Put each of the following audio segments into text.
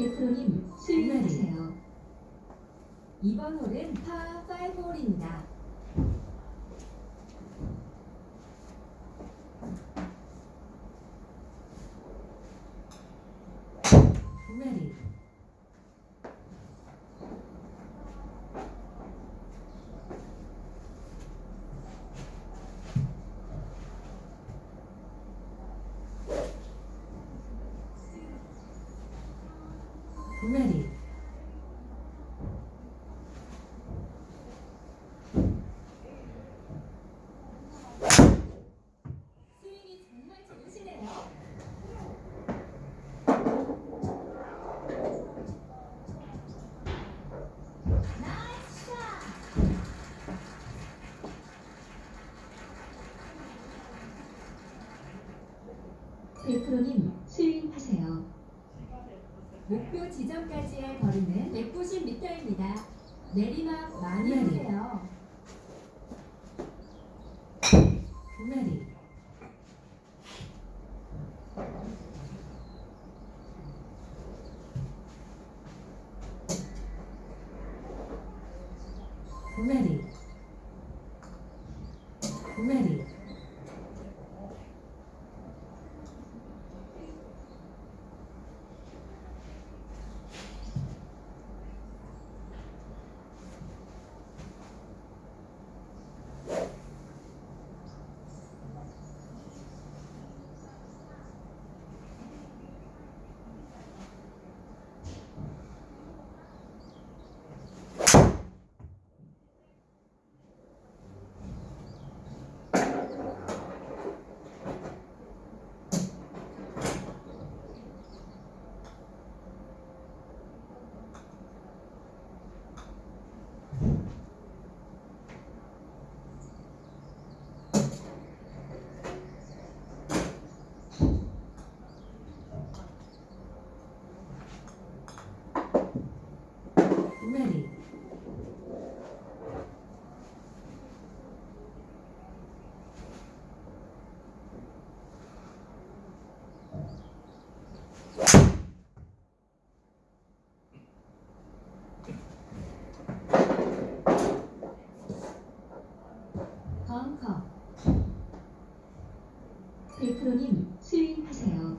베프로님 수행하세요. 이번 홀은 파5 홀입니다. ready, ready, 스윙이 정말 좋으시네요. 나이스 샷! 베 프로님 스윙하세요. 목표 지점까지의 거리는 190m입니다. 내리막 많이 네. 해주세요. ready, ready, ready, ready, 벙커 베프로님 스윙하세요.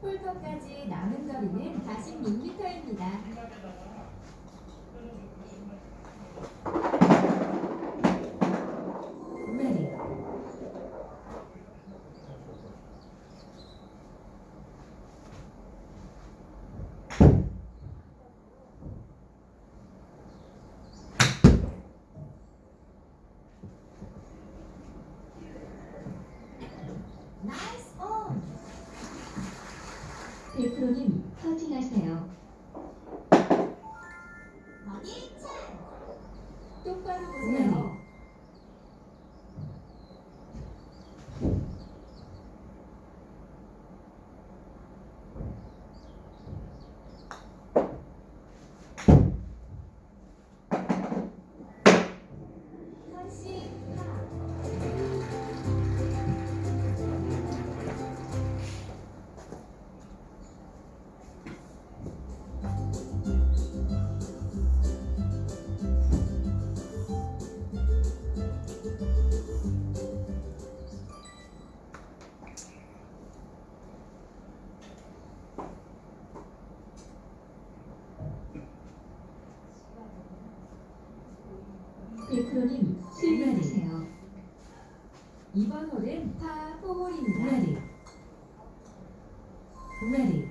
홀터까지 남은 거리는 46m입니다. 스윙하세요. 이번 홀은 파4홀입니다. ready, ready, ready,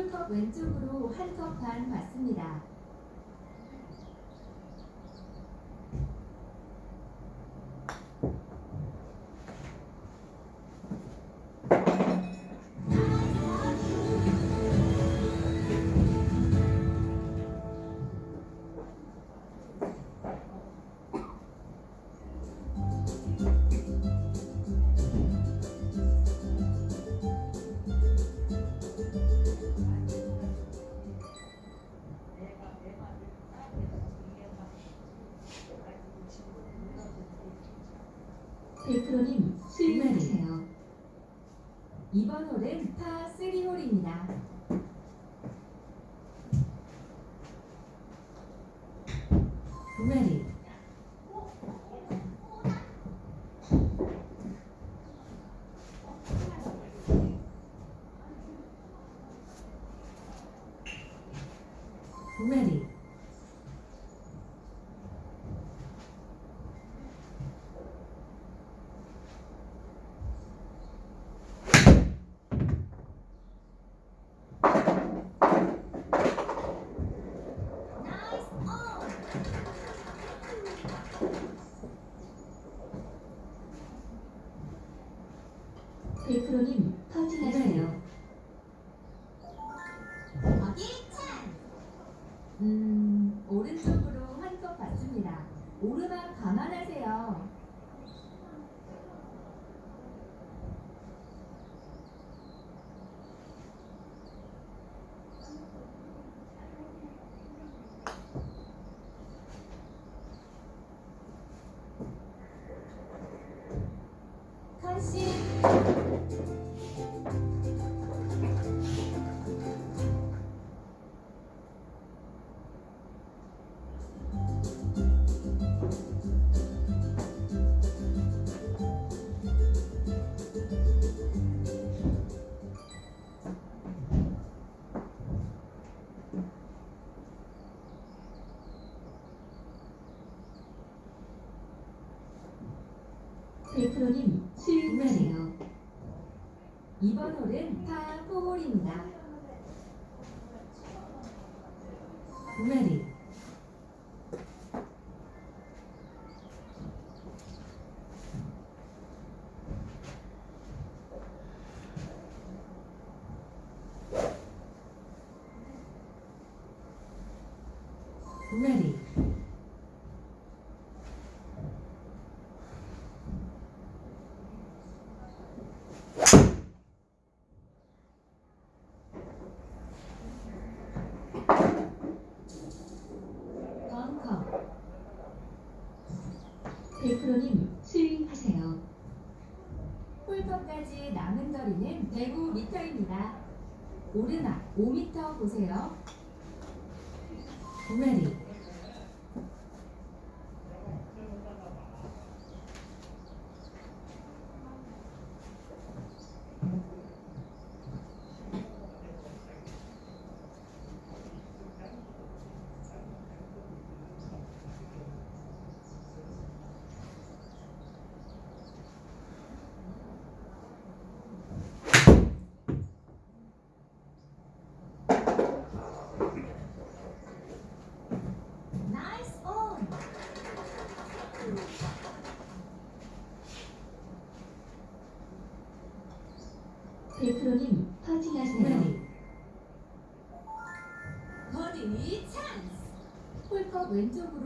홀컵 왼쪽으로 한컵반 맞습니다. 베프로님 수익하세요. 이번 홀은 파 3 홀입니다. ready, ready, 베프로님 홀은 파4홀입니다. ready, ready, 벙커 베프로님 수익하세요. 홀컵까지 남은 거리는 105m입니다. 오르막 5m 보세요. ready, 나이스 온! 베프로님 퍼팅하세요. ready, 버디 찬스! 홀컵 왼쪽으로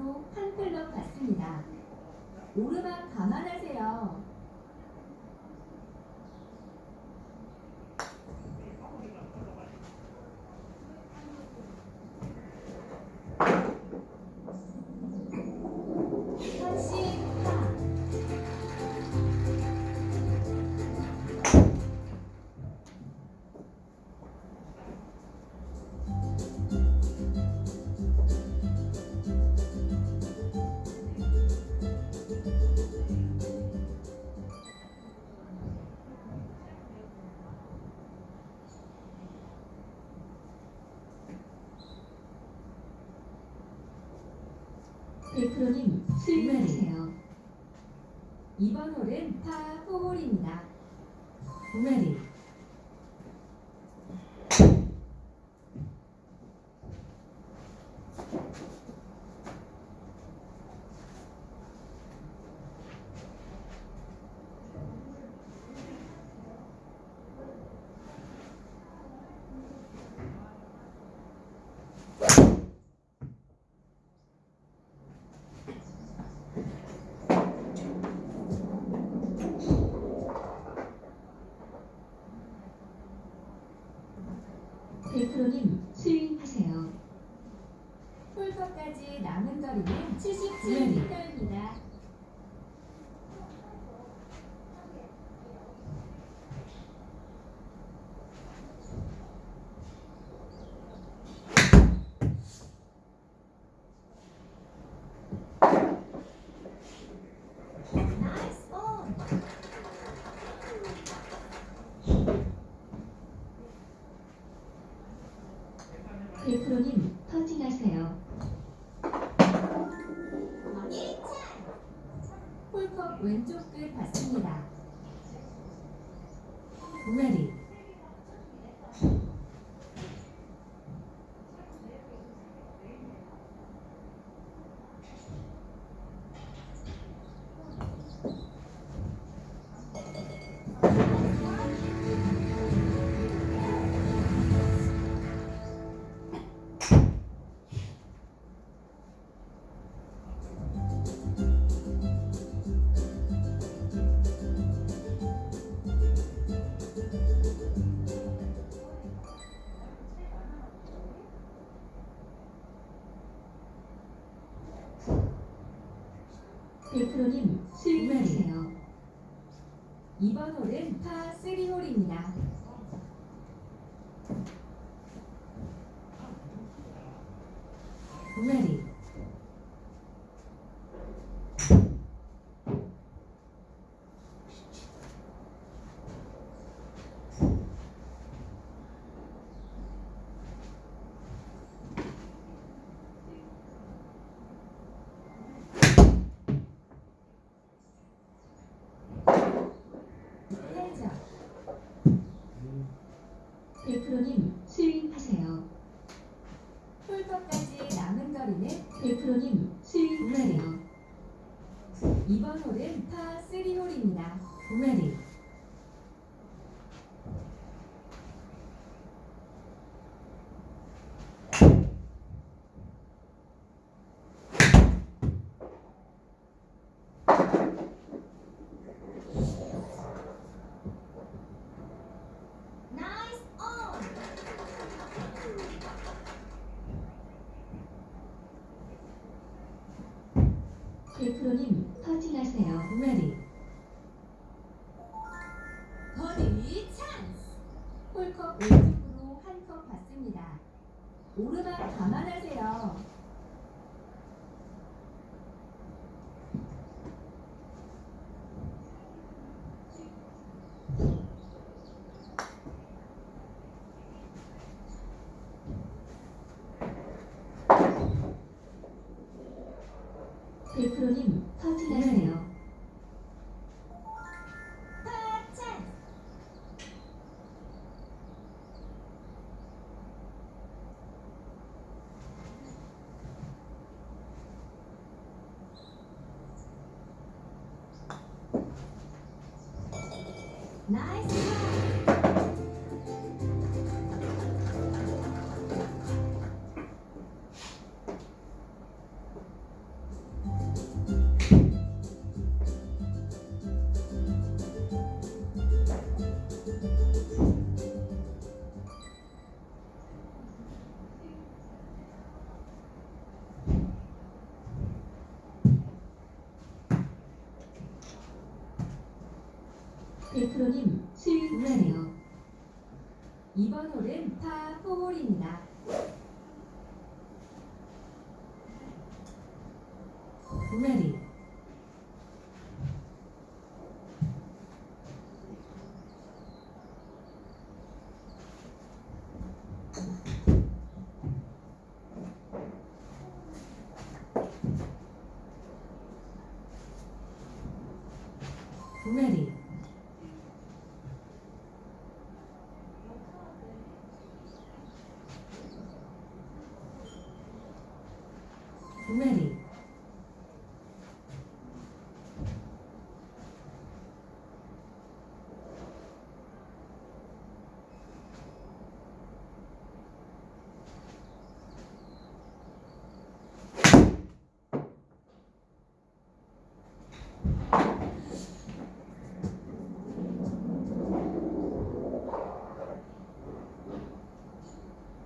2번 홀은 파4홀입니다. 우메리 홀컵까지 남은 거리는 77m입니다. 베프로님 스윙하세요. 이번 홀은 파 3홀입니다. Ready. 살죠. 베프로님 스윙하세요. 홀컵까지 남은 거리는 베프로님 스윙하세요. 이번 홀은 파 3홀입니다. Ready. 나이스 온! 베프로님 터치 하세요. Ready. 버디 찬스! 홀컵 왼쪽으로 한 컵 받습니다. 오르막 감안하세요. 베프로님 베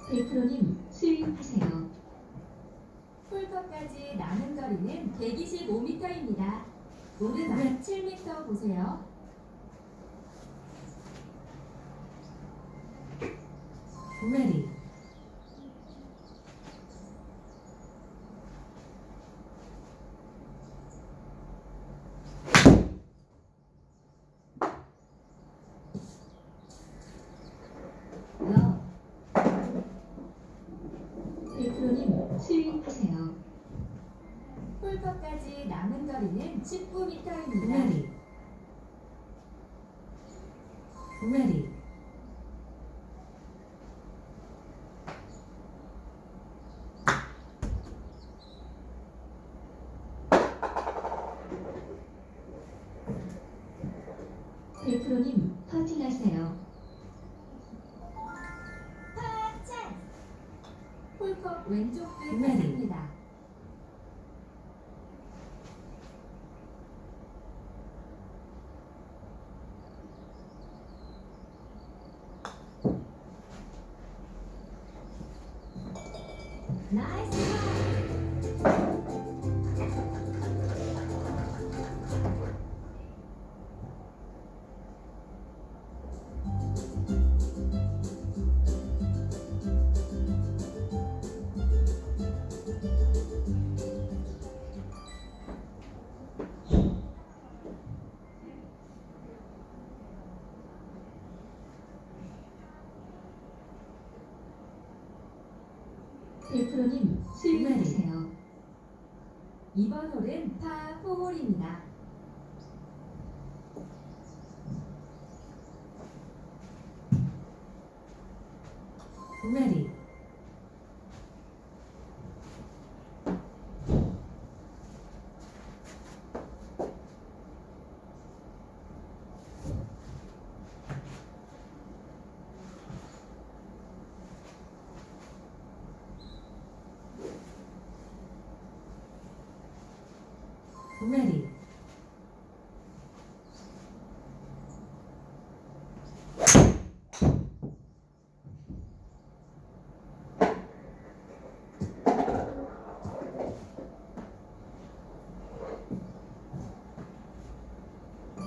베프로님 스윙하세요. 폴터까지 남은 거리는 125m입니다. 오른발 7m 보세요. Ready. 이번 홀은 파 4홀입니다. ready, ready,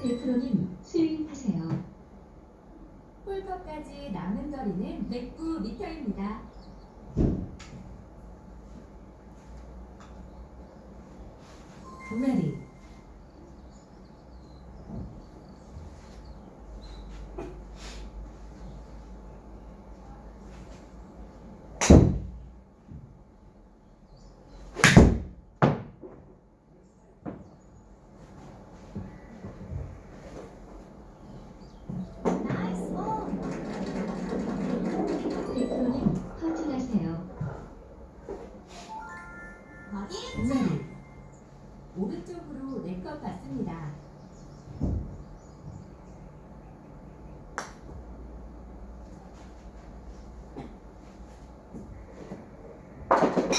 베프로님 스윙하세요. 홀컵까지 남은 거리는 109m입니다. Ready,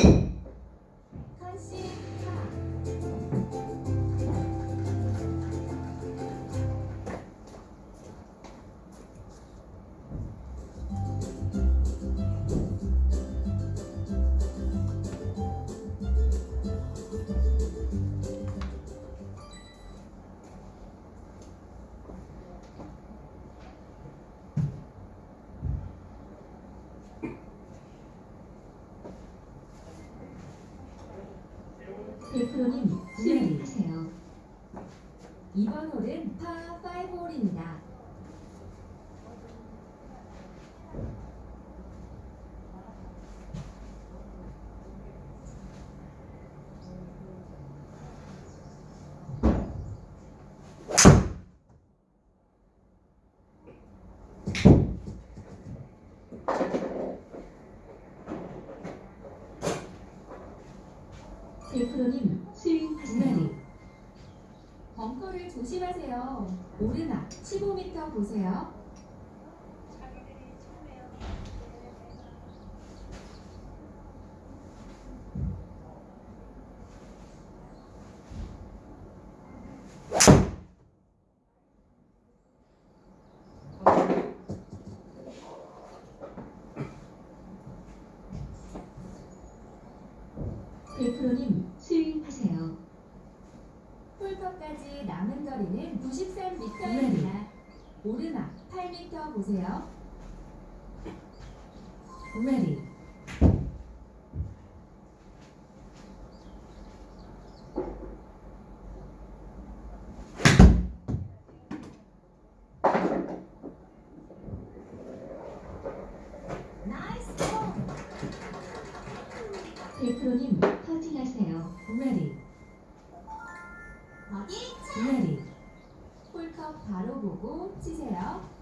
you. 프로님 스윙하세요. 네. 벙커를 조심하세요. 오르막 15m 보세요. 끝까지 남은 거리는 93m입니다. 오르막 8m 보세요. ready! 베프로님 퍼팅하세요. ready, 어디? ready, 홀컵 바로 보고 치세요.